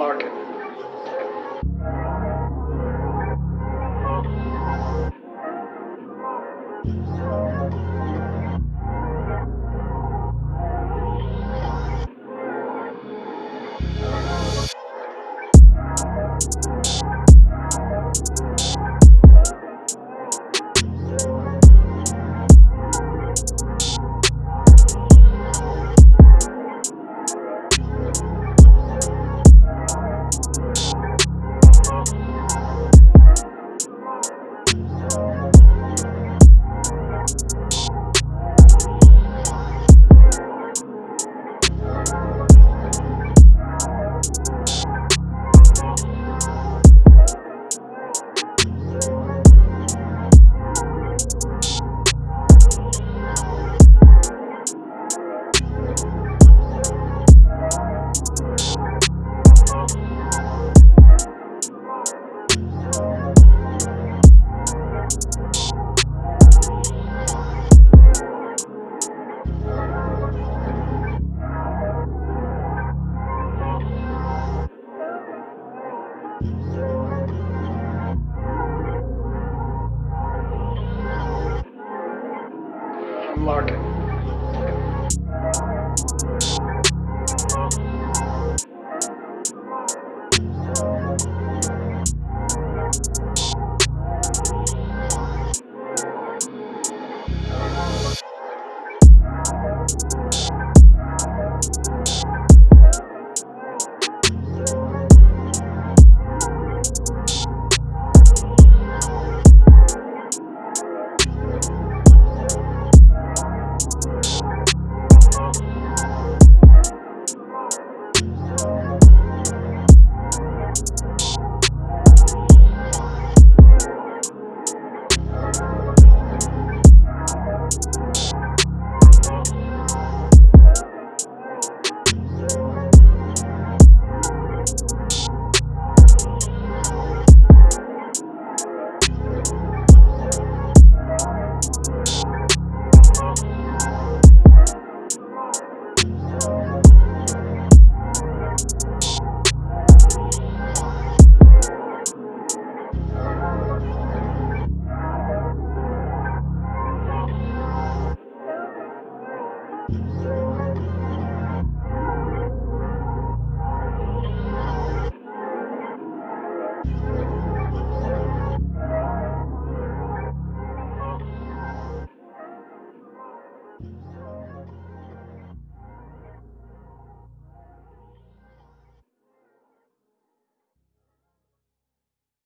Larkin. Thank. Larkin. Okay.